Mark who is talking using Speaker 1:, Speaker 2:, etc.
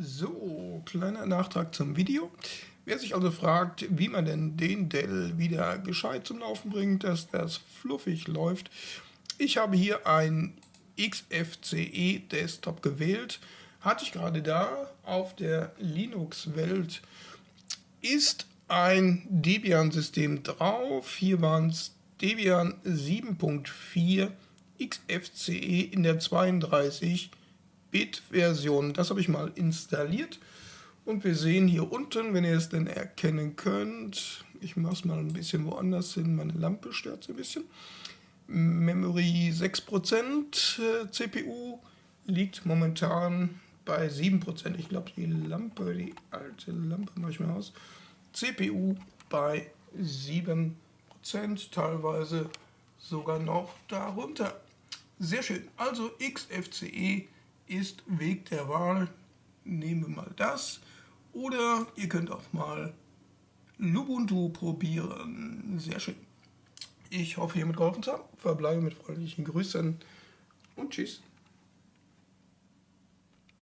Speaker 1: So, kleiner Nachtrag zum Video. Wer sich also fragt, wie man denn den Dell wieder gescheit zum Laufen bringt, dass das fluffig läuft. Ich habe hier ein XFCE Desktop gewählt. Hatte ich gerade da auf der Linux-Welt. Ist ein Debian-System drauf. Hier waren es Debian 7.4 XFCE in der 32 Bit-Version. Das habe ich mal installiert. Und wir sehen hier unten, wenn ihr es denn erkennen könnt, ich mache es mal ein bisschen woanders hin, meine Lampe stört so ein bisschen. Memory 6%, äh, CPU liegt momentan bei 7%. Ich glaube, die Lampe, die alte Lampe mache ich mal aus. CPU bei 7%, teilweise sogar noch darunter. Sehr schön. Also XFCE ist Weg der Wahl. Nehmen wir mal das. Oder ihr könnt auch mal Lubuntu probieren. Sehr schön. Ich hoffe, hiermit geholfen zu haben. Verbleibe mit freundlichen Grüßen und tschüss.